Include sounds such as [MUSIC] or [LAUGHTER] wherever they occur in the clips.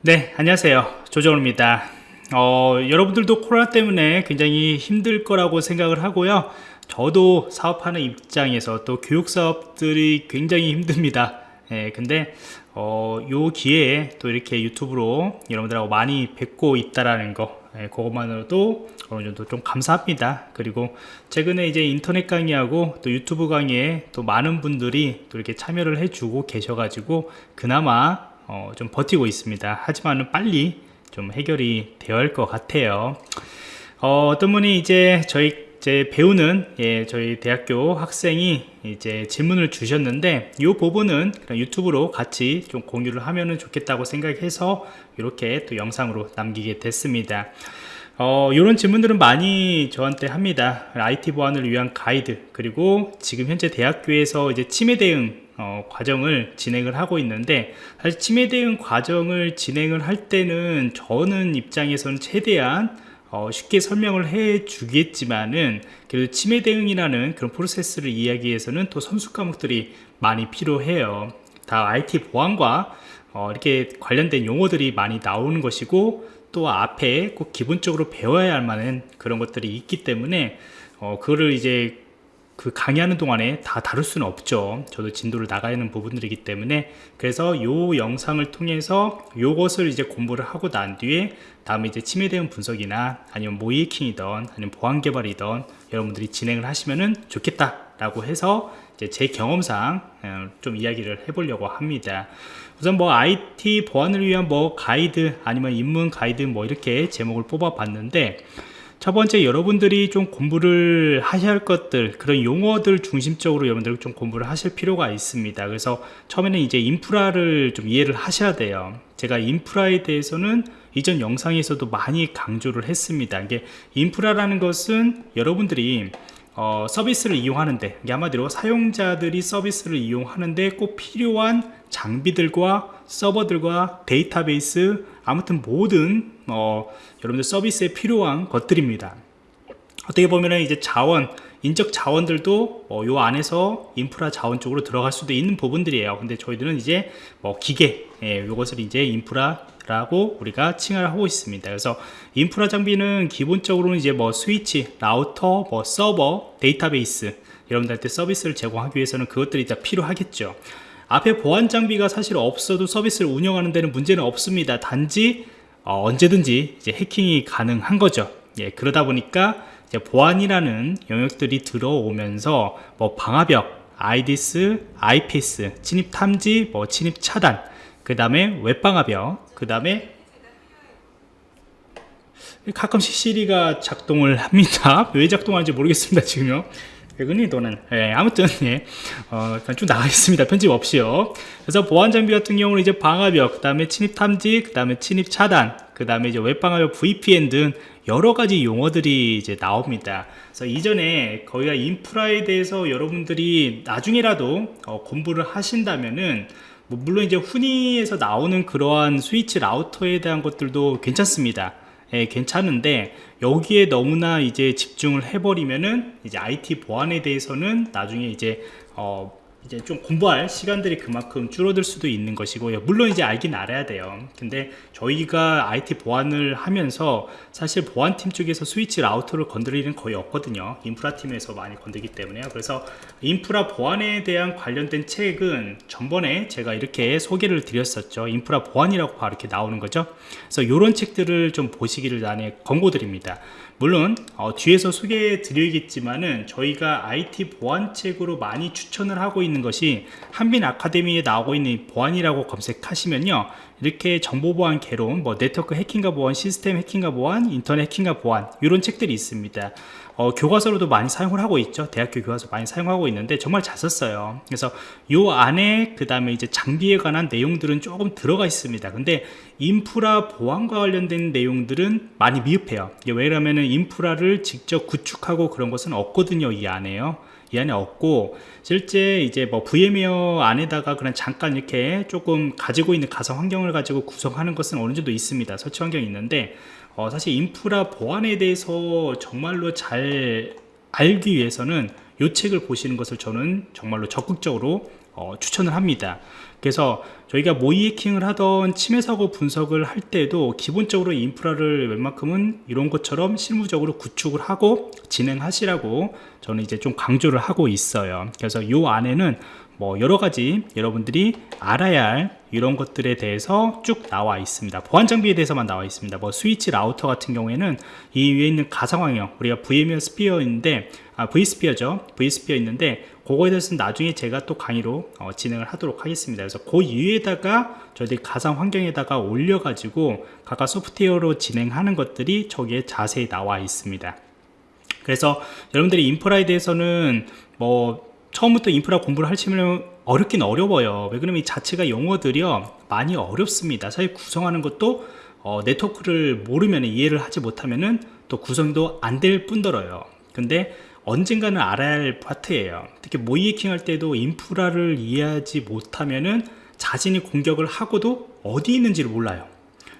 네 안녕하세요. 조정호입니다. 어, 여러분들도 코로나 때문에 굉장히 힘들 거라고 생각을 하고요. 저도 사업하는 입장에서 또 교육사업들이 굉장히 힘듭니다. 예, 근데 어, 요 기회에 또 이렇게 유튜브로 여러분들하고 많이 뵙고 있다라는 거 예, 그것만으로도 어느 정도 좀 감사합니다. 그리고 최근에 이제 인터넷 강의하고 또 유튜브 강의에 또 많은 분들이 또 이렇게 참여를 해주고 계셔가지고 그나마 어, 좀 버티고 있습니다. 하지만은 빨리 좀 해결이 되어야 할 것 같아요. 어, 떤 분이 이제 저희 제 배우는 예, 저희 대학교 학생이 이제 질문을 주셨는데 이 부분은 유튜브로 같이 좀 공유를 하면 좋겠다고 생각해서 이렇게 또 영상으로 남기게 됐습니다. 어, 이런 질문들은 많이 저한테 합니다. IT 보안을 위한 가이드 그리고 지금 현재 대학교에서 이제 치매 대응 어, 과정을 진행을 하고 있는데 사실 치매 대응 과정을 진행을 할 때는 저는 입장에서는 최대한 어, 쉽게 설명을 해 주겠지만은 그래도 치매 대응이라는 그런 프로세스를 이야기 위해서는 또 선수 과목들이 많이 필요해요. 다 IT 보안과 어, 이렇게 관련된 용어들이 많이 나오는 것이고 또 앞에 꼭 기본적으로 배워야 할 만한 그런 것들이 있기 때문에 어, 그거를 이제 그 강의하는 동안에 다 다룰 수는 없죠. 저도 진도를 나가야 하는 부분들이기 때문에. 그래서 요 영상을 통해서 요것을 이제 공부를 하고 난 뒤에 다음에 이제 침해 대응 분석이나 아니면 모이킹이든 아니면 보안 개발이든 여러분들이 진행을 하시면은 좋겠다 라고 해서 제 경험상 어, 좀 이야기를 해보려고 합니다. 우선 뭐 IT 보안을 위한 뭐 가이드 아니면 입문 가이드 뭐 이렇게 제목을 뽑아 봤는데 첫 번째 여러분들이 좀 공부를 하셔야 할 것들 그런 용어들 중심적으로 여러분들 좀 공부를 하실 필요가 있습니다. 그래서 처음에는 이제 인프라를 좀 이해를 하셔야 돼요. 제가 인프라에 대해서는 이전 영상에서도 많이 강조를 했습니다. 이게 인프라라는 것은 여러분들이 어, 서비스를 이용하는데 한마디로 사용자들이 서비스를 이용하는데 꼭 필요한 장비들과 서버들과 데이터베이스 아무튼 모든 어, 여러분들 서비스에 필요한 것들입니다. 어떻게 보면 이제 자원 인적 자원들도 어, 요 안에서 인프라 자원 쪽으로 들어갈 수도 있는 부분들이에요. 근데 저희들은 이제 뭐 기계 예, 요것을 이제 인프라 라고 우리가 칭을 하고 있습니다. 그래서 인프라 장비는 기본적으로는 이제 뭐 스위치 라우터 뭐 서버 데이터베이스 여러분들한테 서비스를 제공하기 위해서는 그것들이 다 필요하겠죠. 앞에 보안 장비가 사실 없어도 서비스를 운영하는 데는 문제는 없습니다. 단지 어, 언제든지 이제 해킹이 가능한 거죠 예, 그러다 보니까 이제 보안이라는 영역들이 들어오면서 뭐 방화벽 IDS, IPS, 침입 탐지, 뭐 침입 차단, 그 다음에 웹방화벽, 그 다음에 가끔씩 시리가 작동을 합니다. [LAUGHS] 왜 작동하는지 모르겠습니다. 지금요. 백은이 돈은 예, 아무튼 예, 어, 쭉 나가겠습니다. 편집 없이요. 그래서 보안 장비 같은 경우는 이제 방화벽 그 다음에 침입 탐지 그 다음에 침입 차단 그 다음에 이제 웹방화벽 VPN 등 여러 가지 용어들이 이제 나옵니다. 그래서 이전에 거기가 인프라에 대해서 여러분들이 나중에라도 어, 공부를 하신다면은 뭐 물론 이제 훈이에서 나오는 그러한 스위치 라우터에 대한 것들도 괜찮습니다 예, 괜찮은데 여기에 너무나 이제 집중을 해버리면은 이제 IT 보안에 대해서는 나중에 이제 어 이제 좀 공부할 시간들이 그만큼 줄어들 수도 있는 것이고요. 물론 이제 알긴 알아야 돼요. 근데 저희가 IT 보안을 하면서 사실 보안팀 쪽에서 스위치 라우터를 건드리는 거의 없거든요. 인프라 팀에서 많이 건드기 때문에요. 그래서 인프라 보안에 대한 관련된 책은 전번에 제가 이렇게 소개를 드렸었죠. 인프라 보안이라고 바로 이렇게 나오는 거죠. 그래서 이런 책들을 좀 보시기를 나에 권고드립니다. 물론 어, 뒤에서 소개해 드리겠지만은 저희가 IT 보안책으로 많이 추천을 하고 있는 것이 한빈 아카데미에 나오고 있는 보안이라고 검색하시면요. 이렇게 정보보안 개론, 뭐 네트워크 해킹과 보안, 시스템 해킹과 보안, 인터넷 해킹과 보안 이런 책들이 있습니다. 어, 교과서로도 많이 사용을 하고 있죠. 대학교 교과서 많이 사용하고 있는데 정말 잘 썼어요. 그래서 요 안에 그 다음에 이제 장비에 관한 내용들은 조금 들어가 있습니다. 근데 인프라 보안과 관련된 내용들은 많이 미흡해요. 왜냐하면 인프라를 직접 구축하고 그런 것은 없거든요 이 안에요 이 안에 없고 실제 이제 뭐 VM웨어 안에다가 그냥 잠깐 이렇게 조금 가지고 있는 가상 환경을 가지고 구성하는 것은 어느 정도 있습니다. 설치 환경이 있는데 어 사실 인프라 보안에 대해서 정말로 잘 알기 위해서는 이 책을 보시는 것을 저는 정말로 적극적으로 어 추천을 합니다 그래서 저희가 모의 해킹을 하던 침해 사고 분석을 할 때도 기본적으로 인프라를 웬만큼은 이런 것처럼 실무적으로 구축을 하고 진행하시라고 저는 이제 좀 강조를 하고 있어요. 그래서 이 안에는 뭐 여러 가지 여러분들이 알아야 할 이런 것들에 대해서 쭉 나와 있습니다. 보안 장비에 대해서만 나와 있습니다. 뭐 스위치 라우터 같은 경우에는 이 위에 있는 가상황형 우리가 VMware 스피어인데 아 V스피어죠. V스피어 있는데 그거에 대해서는 나중에 제가 또 강의로 어, 진행을 하도록 하겠습니다. 그래서 그 위에다가 저희들이 가상 환경에다가 올려 가지고 각각 소프트웨어로 진행하는 것들이 저기에 자세히 나와 있습니다. 그래서 여러분들이 인프라에 대해서는 뭐 처음부터 인프라 공부를 하시면 어렵긴 어려워요. 왜 그러면 이 자체가 용어들이요 많이 어렵습니다. 사실 구성하는 것도 어, 네트워크를 모르면 이해를 하지 못하면은 또 구성도 안 될 뿐더러요. 근데 언젠가는 알아야 할 파트예요. 특히 모의 해킹 할 때도 인프라를 이해하지 못하면은 자신이 공격을 하고도 어디 있는지를 몰라요.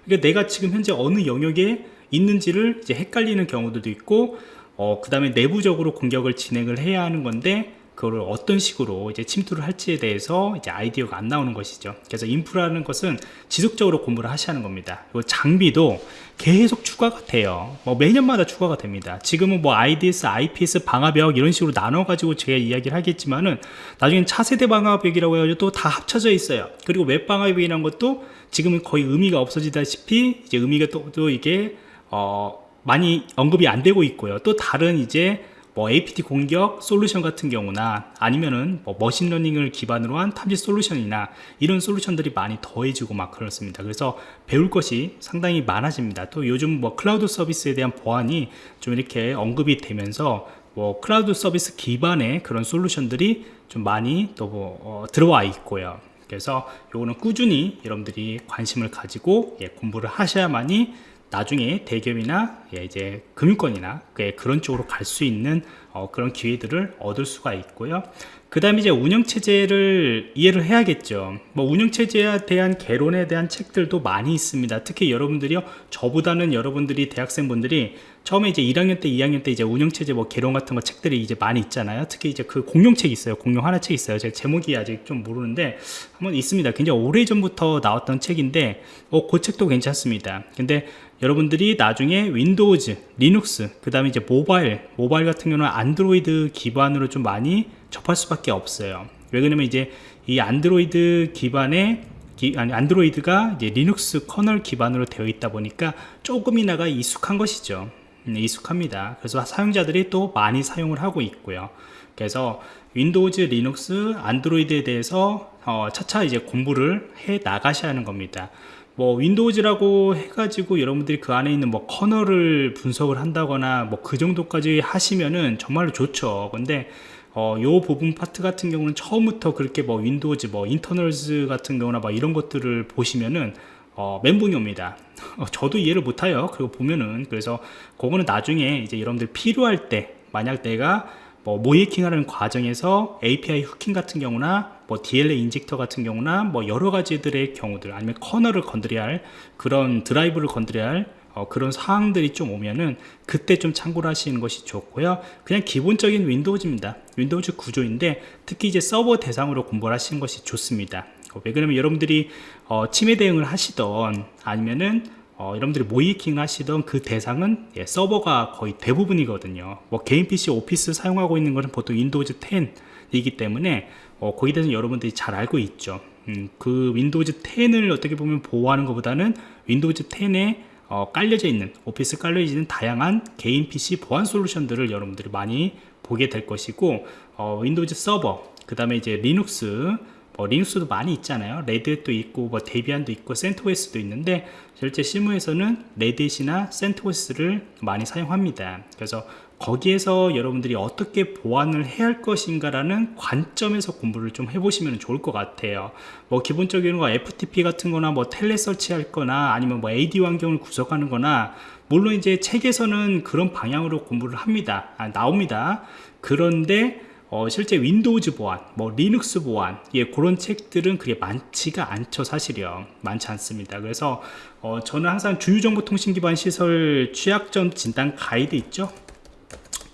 그러니까 내가 지금 현재 어느 영역에 있는지를 이제 헷갈리는 경우들도 있고 어, 그 다음에 내부적으로 공격을 진행을 해야 하는 건데 그거를 어떤 식으로 이제 침투를 할지에 대해서 이제 아이디어가 안 나오는 것이죠. 그래서 인프라는 것은 지속적으로 공부를 하셔야 하는 겁니다. 그리고 장비도 계속 추가가 돼요. 뭐 매년마다 추가가 됩니다. 지금은 뭐 IDS, IPS, 방화벽 이런 식으로 나눠 가지고 제가 이야기를 하겠지만은 나중엔 차세대 방화벽이라고 해가지고 또 다 합쳐져 있어요. 그리고 웹 방화벽이라는 것도 지금은 거의 의미가 없어지다시피 이제 의미가 또, 또 이게 어 많이 언급이 안 되고 있고요. 또 다른 이제 뭐 APT 공격 솔루션 같은 경우나 아니면은 뭐 machine learning을 기반으로 한 탐지 솔루션이나 이런 솔루션들이 많이 더해지고 막 그렇습니다. 그래서 배울 것이 상당히 많아집니다. 또 요즘 뭐 클라우드 서비스에 대한 보안이 좀 이렇게 언급이 되면서 뭐 클라우드 서비스 기반의 그런 솔루션들이 좀 많이 또 뭐 어, 들어와 있고요. 그래서 요거는 꾸준히 여러분들이 관심을 가지고 예, 공부를 하셔야만이 나중에 대기업이나 예, 이제 금융권이나 그런 쪽으로 갈 수 있는 어, 그런 기회들을 얻을 수가 있고요. 그 다음에 이제 운영체제를 이해를 해야겠죠. 뭐 운영체제에 대한 개론에 대한 책들도 많이 있습니다. 특히 여러분들이요, 저보다는 여러분들이 대학생분들이 처음에 이제 1학년 때, 2학년 때 이제 운영체제 뭐 개론 같은 거 책들이 이제 많이 있잖아요. 특히 이제 그 공룡책 있어요. 공룡 하나 책 있어요. 제가 제목이 아직 좀 모르는데 한번 있습니다. 굉장히 오래 전부터 나왔던 책인데, 어, 그 책도 괜찮습니다. 근데 여러분들이 나중에 Windows, Linux, 그 다음에 이제 모바일, 모바일 같은 경우는 안드로이드 기반으로 좀 많이 접할 수밖에 없어요. 왜 그러냐면 이제 이 안드로이드 기반의 기, 아니 Android가 이제 Linux kernel 기반으로 되어 있다 보니까 조금이나가 익숙한 것이죠. 음, 익숙합니다. 그래서 사용자들이 또 많이 사용을 하고 있고요. 그래서 Windows, Linux, Android에 대해서 어, 차차 이제 공부를 해 나가셔야 하는 겁니다. 뭐 Windows라고 해가지고 여러분들이 그 안에 있는 뭐 kernel을 분석을 한다거나 뭐 그 정도까지 하시면은 정말로 좋죠. 근데 어, 요 부분 파트 같은 경우는 처음부터 그렇게 뭐 Windows 뭐 Internals 같은 경우나 막 이런 것들을 보시면은 어, 멘붕이 옵니다. 어, 저도 이해를 못해요. 그리고 보면은. 그래서 그거는 나중에 이제 여러분들 필요할 때 만약 내가 뭐 모의해킹 하는 과정에서 API hooking 같은 경우나 뭐 DLL injector 같은 경우나 뭐 여러 가지들의 경우들 아니면 kernel을 건드려야 할 그런 드라이버를 건드려야 할 어, 그런 사항들이 좀 오면은 그때 좀 참고를 하시는 것이 좋고요. 그냥 기본적인 Windows입니다. Windows 구조인데 특히 이제 서버 대상으로 공부를 하시는 것이 좋습니다. 어, 왜 그러면 여러분들이 어, 침해 대응을 하시던 아니면은 어, 여러분들이 모의해킹 하시던 그 대상은 예, 서버가 거의 대부분이거든요. 뭐 개인 PC 오피스 사용하고 있는 것은 보통 Windows 10이기 때문에 어, 거기에 대해서 여러분들이 잘 알고 있죠. 음, 그 Windows 10을 어떻게 보면 보호하는 것보다는 Windows 10에 어, 깔려져 있는 오피스 깔려져 있는 다양한 개인 PC 보안 솔루션들을 여러분들이 많이 보게 될 것이고 어, Windows 서버 그 다음에 이제 리눅스 뭐 Linux도 많이 있잖아요. Red Hat도 있고 뭐 Debian도 있고 CentOS도 있는데 실제 실무에서는 Red Hat이나 CentOS를 많이 사용합니다. 그래서 거기에서 여러분들이 어떻게 보안을 해야 할 것인가 라는 관점에서 공부를 좀 해보시면 좋을 것 같아요 뭐 기본적인 거 FTP 같은 거나 뭐 Telnet 설치할 거나 아니면 뭐 AD 환경을 구성하는 거나 물론 이제 책에서는 그런 방향으로 공부를 합니다 아, 나옵니다 그런데 어, 실제 Windows 보안, 뭐 리눅스 보안, 예, 그런 책들은 그게 많지가 않죠, 사실이요. 많지 않습니다. 그래서 어, 저는 항상 주요정보통신 기반 시설 취약점 진단 가이드 있죠?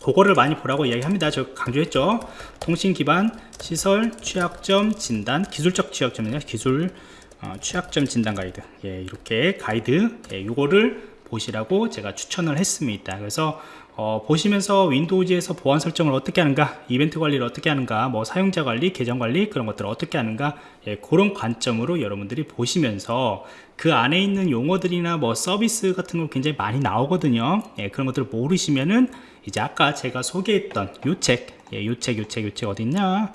그거를 많이 보라고 이야기합니다. 저 강조했죠. 통신 기반 시설 취약점 진단 기술적 취약점이냐 기술 어, 취약점 진단 가이드 예, 이렇게 가이드 예, 요거를 보시라고 제가 추천을 했습니다. 그래서 어, 보시면서 윈도우즈에서 보안 설정을 어떻게 하는가 이벤트 관리를 어떻게 하는가 뭐 사용자 관리 계정 관리 그런 것들을 어떻게 하는가 예, 그런 관점으로 여러분들이 보시면서 그 안에 있는 용어들이나 뭐 서비스 같은 거 굉장히 많이 나오거든요 예, 그런 것들을 모르시면은 이제 아까 제가 소개했던 요책 예, 요책 요책 요책 어딨냐?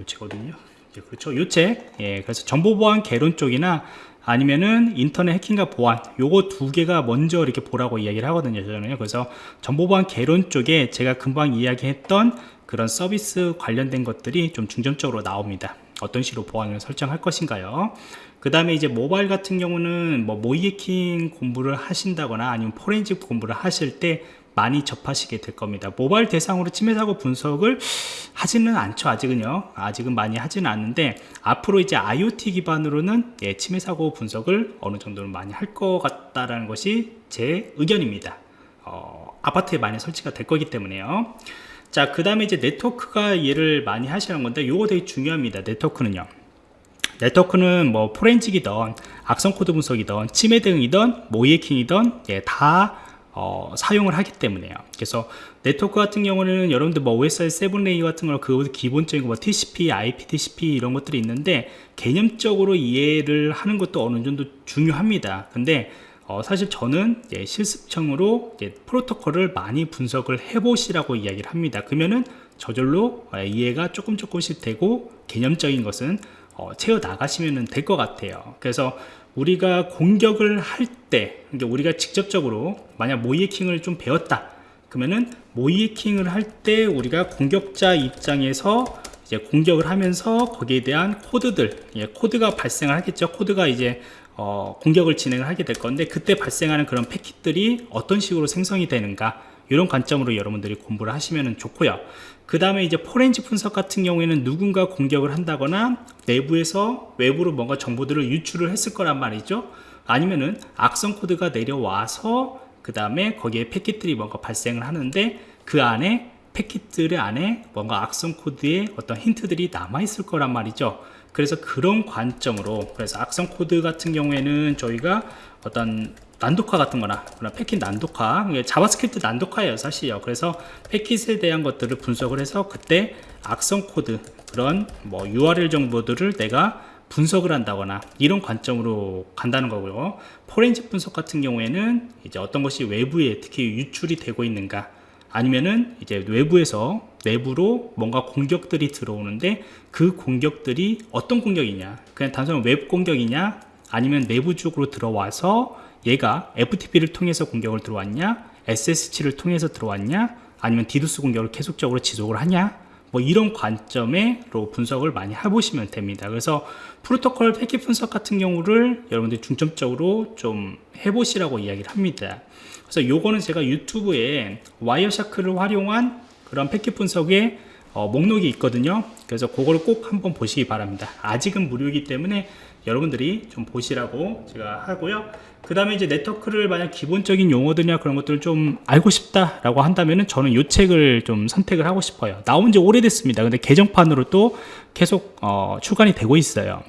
요책 어딨냐? 예, 그렇죠. 요책. 예, 그래서 정보보안 개론 쪽이나 아니면은 인터넷 해킹과 보안 요거 두 개가 먼저 이렇게 보라고 이야기를 하거든요 저는요. 그래서 정보보안 개론 쪽에 제가 금방 이야기했던 그런 서비스 관련된 것들이 좀 중점적으로 나옵니다. 어떤 식으로 보안을 설정할 것인가요? 그 다음에 이제 모바일 같은 경우는 뭐 모이해킹 공부를 하신다거나 아니면 포렌식 공부를 하실 때 많이 접하시게 될 겁니다. 모바일 대상으로 침해 사고 분석을 하지는 않죠 아직은요. 아직은 많이 하지는 않는데 앞으로 이제 IoT 기반으로는 예, 침해 사고 분석을 어느 정도는 많이 할 것 같다라는 것이 제 의견입니다. 어, 아파트에 많이 설치가 될 거기 때문에요. 자 그 다음에 이제 네트워크가 이해를 많이 하시는 건데 이거 되게 중요합니다 네트워크는요. 네트워크는 뭐 forensic이든 악성 코드 분석이든 침해 대응이든 모의해킹이든 예, 다 어, 사용을 하기 때문에요. 그래서 네트워크 같은 경우는 여러분들 뭐 OSI 7 레이 같은 거그 기본적인 뭐 TCP, IPTCP 이런 것들이 있는데 개념적으로 이해를 하는 것도 어느 정도 중요합니다. 근데 어, 사실 저는 예, 실습청으로 예, 프로토콜을 많이 분석을 해보시라고 이야기를 합니다. 그러면은 저절로 예, 이해가 조금 조금씩 되고 개념적인 것은 어, 채워 나가시면 될 것 같아요. 그래서 우리가 공격을 할 때, 우리가 직접적으로 만약 모이해킹을 좀 배웠다. 그러면은 모이해킹을 할 때 우리가 공격자 입장에서 이제 공격을 하면서 거기에 대한 코드들, 예, 코드가 발생을 하겠죠. 코드가 이제 어, 공격을 진행을 하게 될 건데 그때 발생하는 그런 패킷들이 어떤 식으로 생성이 되는가 이런 관점으로 여러분들이 공부를 하시면 좋고요 그 다음에 이제 포렌지 분석 같은 경우에는 누군가 공격을 한다거나 내부에서 외부로 뭔가 정보들을 유출을 했을 거란 말이죠. 아니면은 악성 코드가 내려와서 그 다음에 거기에 패킷들이 뭔가 발생을 하는데 그 안에 패킷들 안에 뭔가 악성 코드의 어떤 힌트들이 남아 있을 거란 말이죠. 그래서 그런 관점으로 그래서 악성 코드 같은 경우에는 저희가 어떤 난독화 같은 거나 그런 패킷 난독화 JavaScript 난독화예요 사실요. 그래서 패킷에 대한 것들을 분석을 해서 그때 악성 코드 그런 뭐 URL 정보들을 내가 분석을 한다거나 이런 관점으로 간다는 거고요. 포렌식 분석 같은 경우에는 이제 어떤 것이 외부에 특히 유출이 되고 있는가 아니면은 이제 외부에서 내부로 뭔가 공격들이 들어오는데 그 공격들이 어떤 공격이냐 그냥 단순한 웹 공격이냐 아니면 내부적으로 들어와서 얘가 FTP를 통해서 공격을 들어왔냐? SSH를 통해서 들어왔냐? 아니면 디두스 공격을 계속적으로 지속을 하냐? 뭐 이런 관점으로 분석을 많이 해보시면 됩니다. 그래서 프로토콜 패킷 분석 같은 경우를 여러분들이 중점적으로 좀 해보시라고 이야기를 합니다. 그래서 요거는 제가 유튜브에 와이어샤크를 활용한 그런 패킷 분석의 어, 목록이 있거든요. 그래서 그걸 꼭 한번 보시기 바랍니다. 아직은 무료이기 때문에 여러분들이 좀 보시라고 제가 하고요. 그 다음에 이제 네트워크를 만약 기본적인 용어들이나 그런 것들을 좀 알고 싶다 라고 한다면 저는 이 책을 좀 선택을 하고 싶어요. 나온 지 오래됐습니다. 근데 개정판으로 또 계속 어, 출간이 되고 있어요.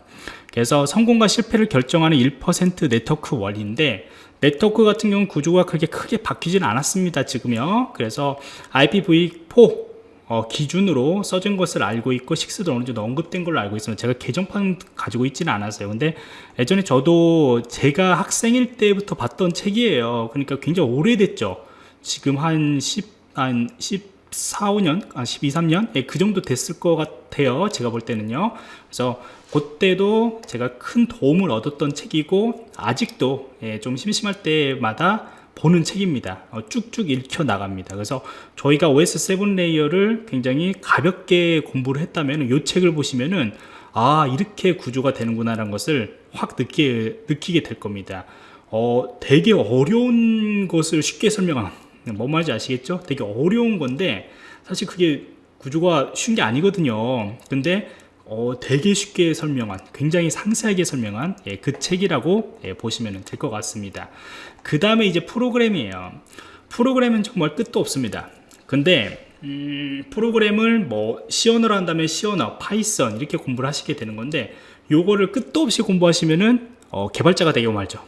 그래서 성공과 실패를 결정하는 1% 네트워크 원리인데 네트워크 같은 경우는 구조가 그렇게 크게 바뀌지는 않았습니다 지금요. 그래서 IPv4 어, 기준으로 써진 것을 알고 있고 식스도 어느 정도 언급된 걸로 알고 있습니다 제가 개정판 가지고 있지는 않았어요 근데 예전에 저도 제가 학생일 때부터 봤던 책이에요 그러니까 굉장히 오래됐죠 지금 한 10, 한 14, 5년, 아, 12, 3년? 예, 그 정도 됐을 것 같아요. 제가 볼 때는요. 그래서 그때도 제가 큰 도움을 얻었던 책이고, 아직도 예, 좀 심심할 때마다 보는 책입니다. 어, 쭉쭉 읽혀 나갑니다. 그래서 저희가 OSI 7 layer를 굉장히 가볍게 공부를 했다면 이 책을 보시면은 아 이렇게 구조가 되는구나 라는 것을 확 느끼, 느끼게 될 겁니다. 어, 되게 어려운 것을 쉽게 설명한 뭔 말인지 아시겠죠? 되게 어려운 건데 사실 그게 구조가 쉬운 게 아니거든요. 근데 어, 되게 쉽게 설명한 굉장히 상세하게 설명한 예, 그 책이라고 예, 보시면 될 것 같습니다. 그 다음에 이제 프로그램이에요. 프로그램은 정말 끝도 없습니다. 근데 음, 프로그램을 뭐 C언어로 한다면 C언어, 파이썬 이렇게 공부를 하시게 되는 건데 요거를 끝도 없이 공부하시면은 어, 개발자가 되고 말죠.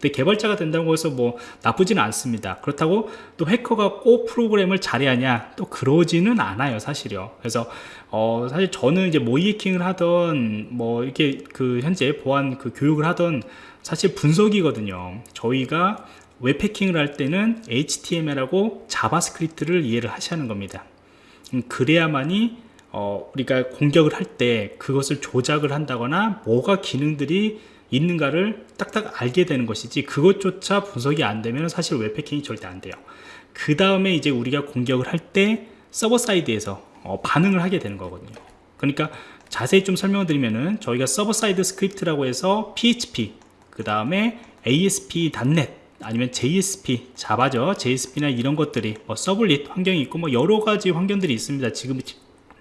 근데 개발자가 된다고 해서 뭐 나쁘지는 않습니다. 그렇다고 또 해커가 꼭 프로그램을 잘해야 또 그러지는 않아요, 사실요. 그래서 어, 사실 저는 이제 모의 해킹을 하던 뭐 이렇게 그 현재 보안 그 교육을 하던 사실 분석이거든요. 저희가 웹 해킹을 할 때는 HTML하고 자바스크립트를 이해를 하셔야 하는 겁니다. 음, 그래야만이 어, 우리가 공격을 할 때 그것을 조작을 한다거나 뭐가 기능들이 있는가를 딱딱 알게 되는 것이지 그것조차 분석이 안 되면 사실 웹 해킹이 절대 안 돼요. 그 다음에 이제 우리가 공격을 할 때 server side에서 어, 반응을 하게 되는 거거든요. 그러니까 자세히 좀 설명을 드리면은 저희가 server side script라고 해서 PHP 그 다음에 ASP.NET 아니면 JSP, 자바죠. JSP나 이런 것들이 뭐 servlet 환경이 있고 뭐 여러 가지 환경들이 있습니다. 지금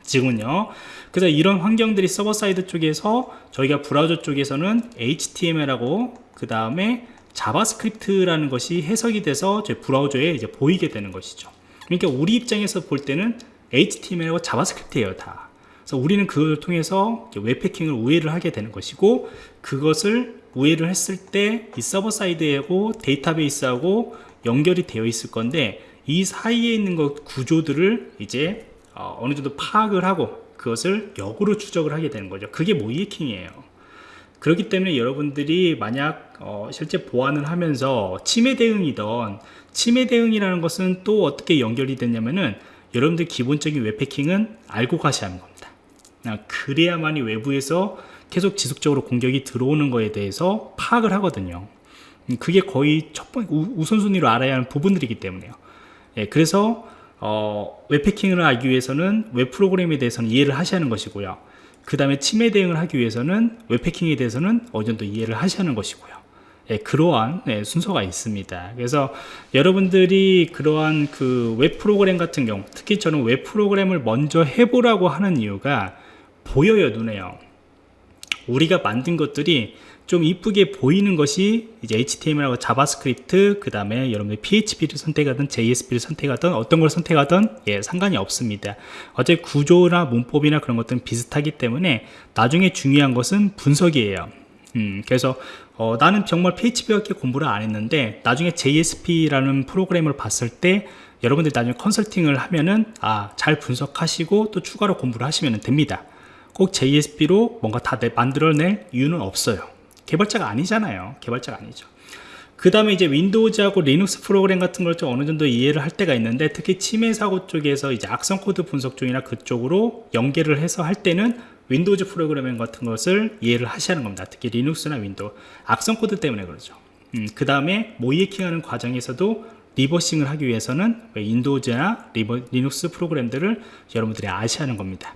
지금은요. 그래서 이런 환경들이 server side 쪽에서 저희가 브라우저 쪽에서는 HTML하고 그 다음에 자바스크립트라는 것이 해석이 돼서 제 브라우저에 이제 보이게 되는 것이죠. 그러니까 우리 입장에서 볼 때는 HTML하고 자바스크립트예요, 다. 그래서 우리는 그걸 통해서 웹 해킹을 우회를 하게 되는 것이고 그것을 우회를 했을 때 이 server side하고 데이터베이스하고 연결이 되어 있을 건데 이 사이에 있는 것 구조들을 이제 어, 느 정도 파악을 하고 그것을 역으로 추적을 하게 되는 거죠. 그게 모의 해킹이에요. 그렇기 때문에 여러분들이 만약 어, 실제 보안을 하면서 침해 대응이던 침해 대응이라는 것은 또 어떻게 연결이 됐냐면은 여러분들 기본적인 웹패킹은 알고 가셔야 하는 겁니다. 아, 그래야만이 외부에서 계속 지속적으로 공격이 들어오는 거에 대해서 파악을 하거든요. 음, 그게 거의 첫 번째 우선순위로 알아야 하는 부분들이기 때문에요. 예, 그래서 어, 웹 해킹을 알기 위해서는 웹 프로그램에 대해서는 이해를 하셔야 하는 것이고요. 그 다음에 침해 대응을 하기 위해서는 웹 해킹에 대해서는 어느 정도 이해를 하셔야 하는 것이고요. 예, 그러한 네, 순서가 있습니다. 그래서 여러분들이 그러한 그 웹 프로그램 같은 경우, 특히 저는 웹 프로그램을 먼저 해보라고 하는 이유가 보여요, 눈에요. 우리가 만든 것들이 좀 이쁘게 보이는 것이 이제 HTML하고 자바스크립트 그 다음에 여러분들 PHP를 선택하든 JSP를 선택하든 어떤 걸 선택하든 예, 상관이 없습니다. 어차피 구조나 문법이나 그런 것들은 비슷하기 때문에 나중에 중요한 것은 분석이에요. 음, 그래서 어, 나는 정말 PHP밖에 공부를 안 했는데 나중에 JSP라는 프로그램을 봤을 때 여러분들 나중에 컨설팅을 하면은 아 잘 분석하시고 또 추가로 공부를 하시면 됩니다. 꼭 JSP로 뭔가 다 만들어낼 이유는 없어요 개발자가 아니잖아요. 개발자가 아니죠. 그 다음에 이제 윈도우즈하고 리눅스 프로그램 같은 걸 좀 어느 정도 이해를 할 때가 있는데 특히 침해 사고 쪽에서 이제 악성 코드 분석 쪽이나 그쪽으로 연계를 해서 할 때는 윈도우즈 프로그램 같은 것을 이해를 하셔야 하는 겁니다. 특히 리눅스나 윈도우. 악성 코드 때문에 그러죠. 음, 그 다음에 모의 해킹하는 과정에서도 reversing을 하기 위해서는 윈도우즈나 리버, 리눅스 프로그램들을 여러분들이 아셔야 하는 겁니다.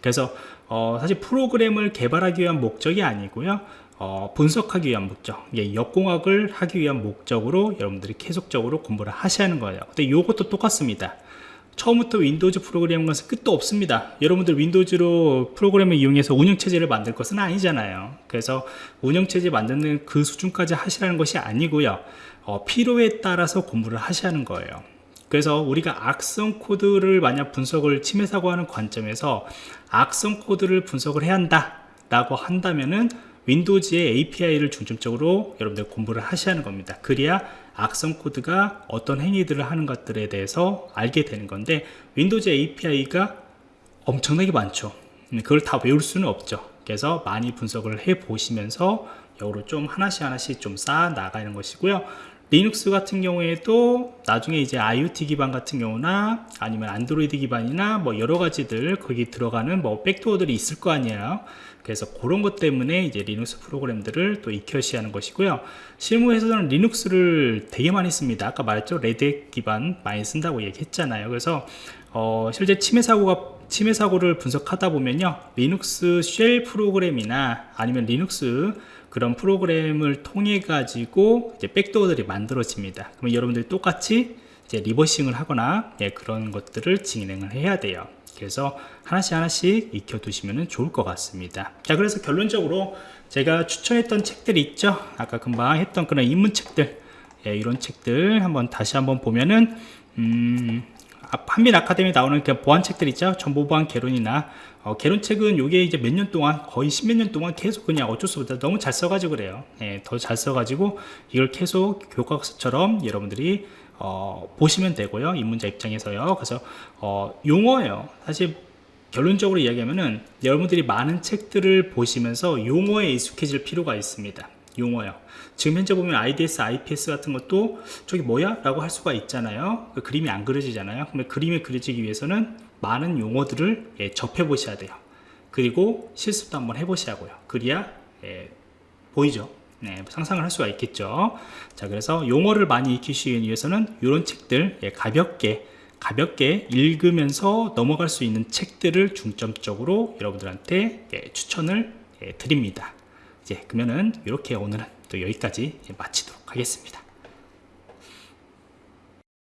그래서 어, 사실 프로그램을 개발하기 위한 목적이 아니고요. 어, 분석하기 위한 목적 예, 역공학을 하기 위한 목적으로 여러분들이 계속적으로 공부를 하셔야 하는 거예요. 근데 이것도 똑같습니다. 처음부터 윈도우즈 프로그램 것은 끝도 없습니다. 여러분들 윈도우즈로 프로그램을 이용해서 운영체제를 만들 것은 아니잖아요. 그래서 운영체제 만드는 그 수준까지 하시라는 것이 아니고요. 어, 필요에 따라서 공부를 하셔야 하는 거예요 그래서 우리가 악성 코드를 만약 분석을 침해 사고하는 관점에서 악성 코드를 분석을 해야 한다 라고 한다면은 윈도우즈의 API를 중점적으로 여러분들 공부를 하셔야 하는 겁니다. 그래야 악성 코드가 어떤 행위들을 하는 것들에 대해서 알게 되는 건데 윈도우즈 API가 엄청나게 많죠. 음, 그걸 다 외울 수는 없죠. 그래서 많이 분석을 해 보시면서 역으로 좀 하나씩 하나씩 좀 쌓아 나가는 것이고요 리눅스 같은 경우에도 나중에 이제 IoT 기반 같은 경우나 아니면 안드로이드 기반이나 뭐 여러 가지들 거기 들어가는 뭐 backdoor들이 있을 거 아니에요. 그래서 그런 것 때문에 이제 리눅스 프로그램들을 또 익히셔야 하는 것이고요. 실무에서는 리눅스를 되게 많이 씁니다. 아까 말했죠? 레드 기반 많이 쓴다고 얘기했잖아요. 그래서 어, 실제 침해 사고가 침해 사고를 분석하다 보면요. 리눅스 shell 프로그램이나 아니면 리눅스 그런 프로그램을 통해 가지고 이제 backdoor들이 만들어집니다. 그러면 여러분들이 똑같이 이제 reversing을 하거나 예, 그런 것들을 진행을 해야 돼요. 그래서 하나씩 하나씩 익혀 두시면 좋을 것 같습니다. 자 그래서 결론적으로 제가 추천했던 책들이 있죠? 아까 금방 했던 그런 입문책들 예, 이런 책들 한번 다시 한번 보면은 음, 아, 한민 아카데미 나오는 그 보안책들 있죠? 정보보안 개론이나. 어, 개론책은 요게 이제 몇 년 동안 거의 십몇 년 동안 계속 그냥 어쩔 수 없다. 너무 잘 써가지고 그래요. 예, 더 잘 써가지고 이걸 계속 교과서처럼 여러분들이 어, 보시면 되고요. 입문자 입장에서요. 그래서 어, 용어예요. 사실 결론적으로 이야기하면은 여러분들이 많은 책들을 보시면서 용어에 익숙해질 필요가 있습니다 용어요. 지금 현재 보면 IDS, IPS 같은 것도 저기 뭐야? 라고 할 수가 있잖아요. 그 그림이 안 그려지잖아요. 그러면 그림이 그려지기 위해서는 많은 용어들을 예, 접해 보셔야 돼요. 그리고 실습도 한번 해 보시라고요. 그래야 예, 보이죠? 네, 상상을 할 수가 있겠죠? 자 그래서 용어를 많이 익히시기 위해서는 이런 책들 예, 가볍게 가볍게 읽으면서 넘어갈 수 있는 책들을 중점적으로 여러분들한테 예, 추천을 예, 드립니다 이제 그러면은 이렇게 오늘은 또 여기까지 마치도록 하겠습니다